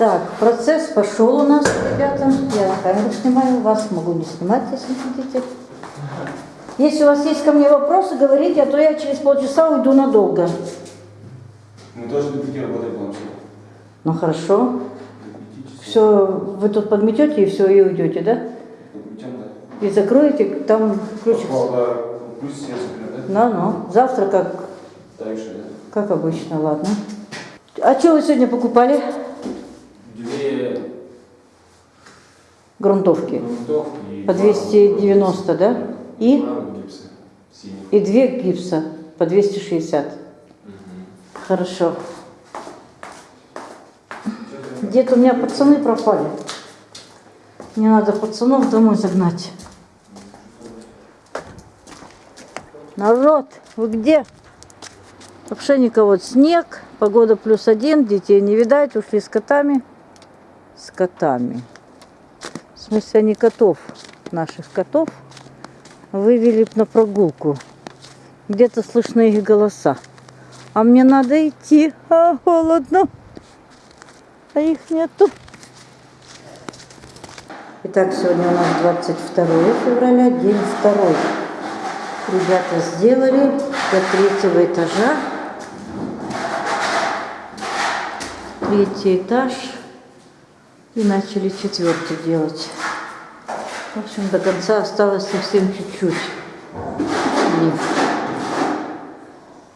Так, процесс пошел у нас, ребята. Я на камеру снимаю, вас могу не снимать, если хотите. Если у вас есть ко мне вопросы, говорите, а то я через полчаса уйду надолго. Мы тоже до пяти работаем вообще. Ну хорошо. Все, вы тут подметете и все, и уйдете, да? Подключаем, да. И закроете, там ключик. Да? Ну, ну. Завтра как, же, да? как обычно, ладно. А что вы сегодня покупали? Две Грунтовки. грунтовки По два 290, да? И? И две гипса по 260. Хорошо. Где-то у меня пацаны пропали. Мне надо пацанов домой загнать. Народ, вы где? Вообще никого. Снег, погода плюс один, детей не видать, ушли с котами. С котами. В они котов, наших котов, вывели на прогулку. Где-то слышны их голоса. А мне надо идти, а холодно. А их нету. Итак, сегодня у нас 22 февраля, день второй. Ребята сделали до третьего этажа. Третий этаж. И начали четвертый делать. В общем, до конца осталось совсем чуть-чуть.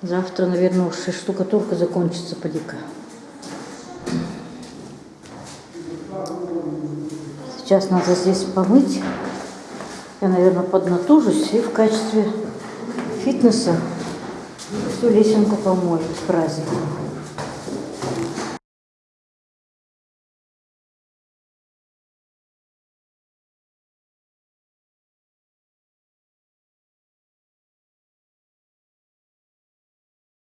Завтра, наверное, уж штукатурка закончится поди-ка. Сейчас надо здесь помыть. Я, наверное, поднатужусь и в качестве фитнеса всю лесенку помою к празднику.